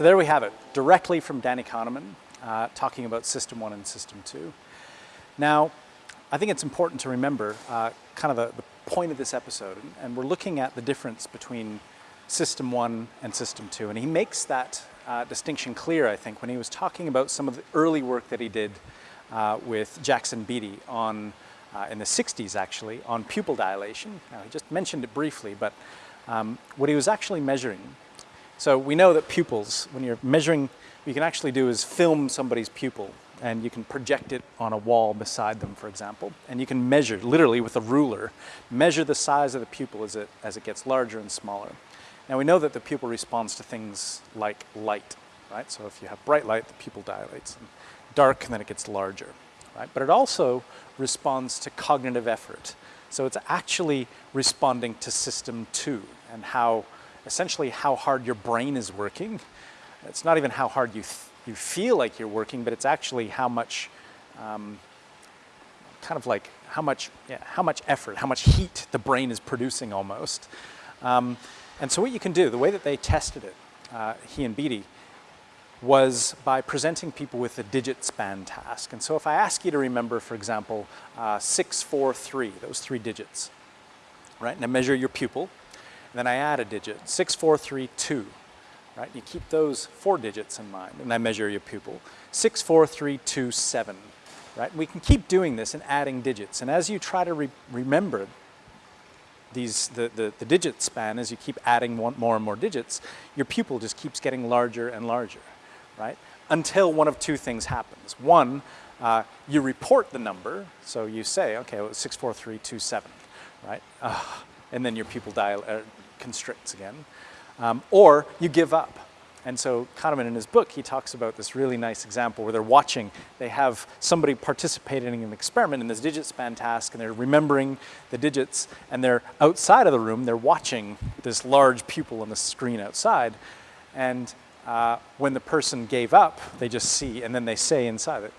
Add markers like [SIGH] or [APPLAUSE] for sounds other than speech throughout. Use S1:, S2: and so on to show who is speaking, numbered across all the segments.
S1: So there we have it, directly from Danny Kahneman, uh, talking about System 1 and System 2. Now, I think it's important to remember uh, kind of the, the, point of this episode, and we're looking at the difference between System 1 and System 2, and he makes that uh, distinction clear, I think, when he was talking about some of the early work that he did uh, with Jackson Beatty on, uh, in the 60s actually, on pupil dilation. Now, he just mentioned it briefly, but um, what he was actually measuring, so we know that pupils, when you're measuring, what you can actually do is film somebody's pupil and you can project it on a wall beside them, for example, and you can measure, literally with a ruler, measure the size of the pupil as it, as it gets larger and smaller. Now we know that the pupil responds to things like light, right? So if you have bright light, the pupil dilates, and dark, and then it gets larger, right? But it also responds to cognitive effort. So it's actually responding to system two and how, essentially how hard your brain is working. It's not even how hard you you feel like you're working, but it's actually how much, um, kind of like how much, yeah, how much effort, how much heat the brain is producing almost. Um, and so what you can do, the way that they tested it, uh, he and Beatty, was by presenting people with a digit span task. And so if I ask you to remember, for example, uh, 643, those three digits, right? And I measure your pupil, and then I add a digit, 6432 right? You keep those four digits in mind, and I measure your pupil. Six, four, three, two, seven, right? We can keep doing this and adding digits, and as you try to re remember these, the, the, the digit span, as you keep adding one, more and more digits, your pupil just keeps getting larger and larger, right? Until one of two things happens. One, uh, you report the number, so you say, okay, well, 64327, right? Uh, and then your pupil dial uh, constricts again um, or you give up. And so Kahneman in his book, he talks about this really nice example where they're watching, they have somebody participating in an experiment in this digit span task and they're remembering the digits and they're outside of the room, they're watching this large pupil on the screen outside. And uh, when the person gave up, they just see, and then they say inside it,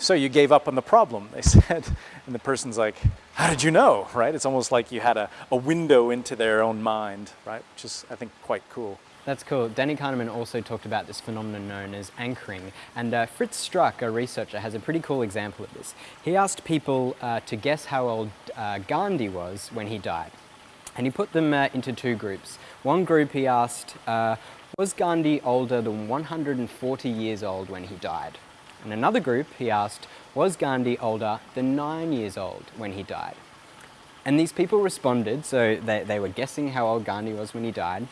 S1: so you gave up on the problem, they [LAUGHS] said. And the person's like, how did you know, right? It's almost like you had a, a window into their own mind, right? Which is, I think, quite cool.
S2: That's cool. Danny Kahneman also talked about this phenomenon known as anchoring. And uh, Fritz Strack, a researcher, has a pretty cool example of this. He asked people uh, to guess how old uh, Gandhi was when he died. And he put them uh, into two groups. One group he asked, uh, was Gandhi older than 140 years old when he died? In another group, he asked, was Gandhi older than nine years old when he died? And these people responded, so they, they were guessing how old Gandhi was when he died.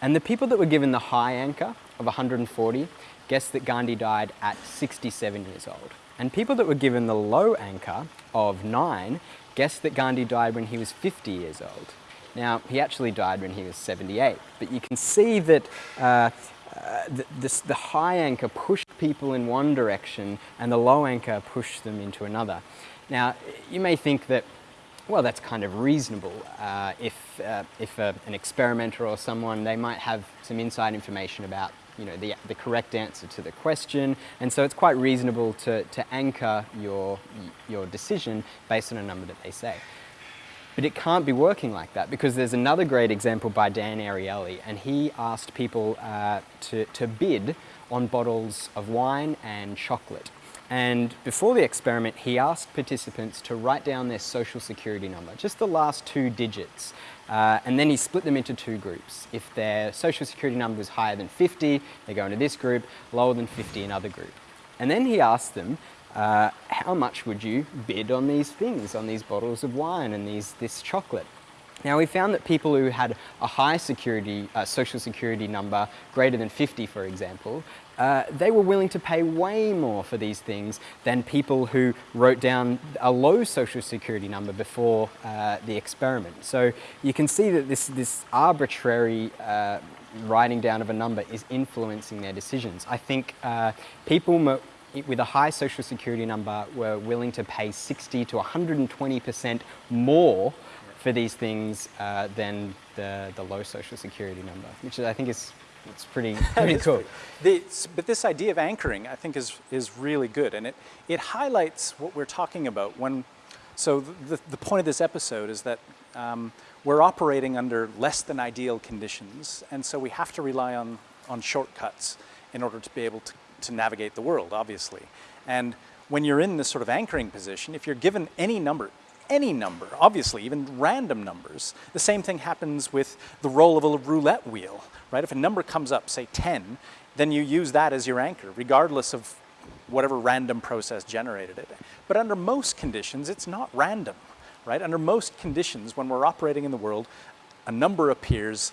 S2: And the people that were given the high anchor of 140 guessed that Gandhi died at 67 years old. And people that were given the low anchor of 9 guessed that Gandhi died when he was 50 years old. Now, he actually died when he was 78, but you can see that uh, uh, the, the high anchor pushed people in one direction and the low anchor pushed them into another. Now, you may think that, well, that's kind of reasonable. Uh, if uh, if uh, an experimenter or someone, they might have some inside information about you know, the, the correct answer to the question. And so it's quite reasonable to, to anchor your, your decision based on a number that they say. But it can't be working like that because there's another great example by Dan Ariely and he asked people uh, to, to bid on bottles of wine and chocolate. And before the experiment, he asked participants to write down their social security number, just the last two digits. Uh, and then he split them into two groups. If their social security number was higher than 50, they go into this group, lower than 50, another group. And then he asked them uh, how much would you bid on these things, on these bottles of wine and these, this chocolate? Now we found that people who had a high security, uh, social security number, greater than 50 for example, uh, they were willing to pay way more for these things than people who wrote down a low social security number before uh, the experiment. So you can see that this, this arbitrary uh, writing down of a number is influencing their decisions. I think uh, people with a high social security number were willing to pay 60 to 120% more for these things uh, than the, the low social security number, which I think is it's pretty, [LAUGHS] pretty cool.
S1: The, but this idea of anchoring, I think, is, is really good. And it, it highlights what we're talking about when, so the, the point of this episode is that um, we're operating under less than ideal conditions. And so we have to rely on on shortcuts in order to be able to, to navigate the world, obviously. And when you're in this sort of anchoring position, if you're given any number, any number, obviously, even random numbers, the same thing happens with the roll of a roulette wheel, right? If a number comes up, say 10, then you use that as your anchor, regardless of whatever random process generated it. But under most conditions, it's not random, right? Under most conditions, when we're operating in the world, a number appears,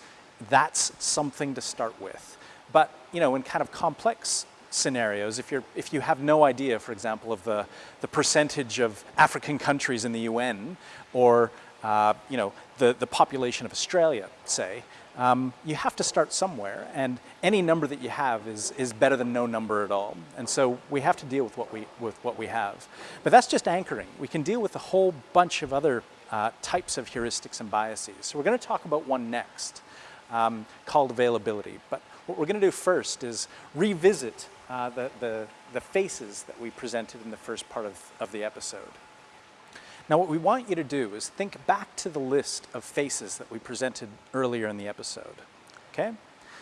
S1: that's something to start with. But, you know, in kind of complex scenarios, if, you're, if you have no idea, for example, of the, the percentage of African countries in the UN or uh, you know, the, the population of Australia, say, um, you have to start somewhere and any number that you have is, is better than no number at all. And so we have to deal with what we, with what we have. But that's just anchoring. We can deal with a whole bunch of other uh, types of heuristics and biases. So we're going to talk about one next um, called availability. But what we're going to do first is revisit uh, the, the, the faces that we presented in the first part of, of the episode. Now what we want you to do is think back to the list of faces that we presented earlier in the episode, okay?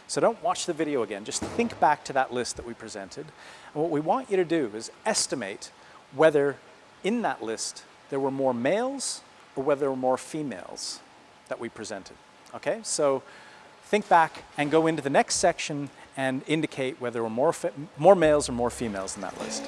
S1: So don't watch the video again, just think back to that list that we presented. And what we want you to do is estimate whether in that list there were more males or whether there were more females that we presented, okay? So think back and go into the next section and indicate whether there were more, more males or more females in that list.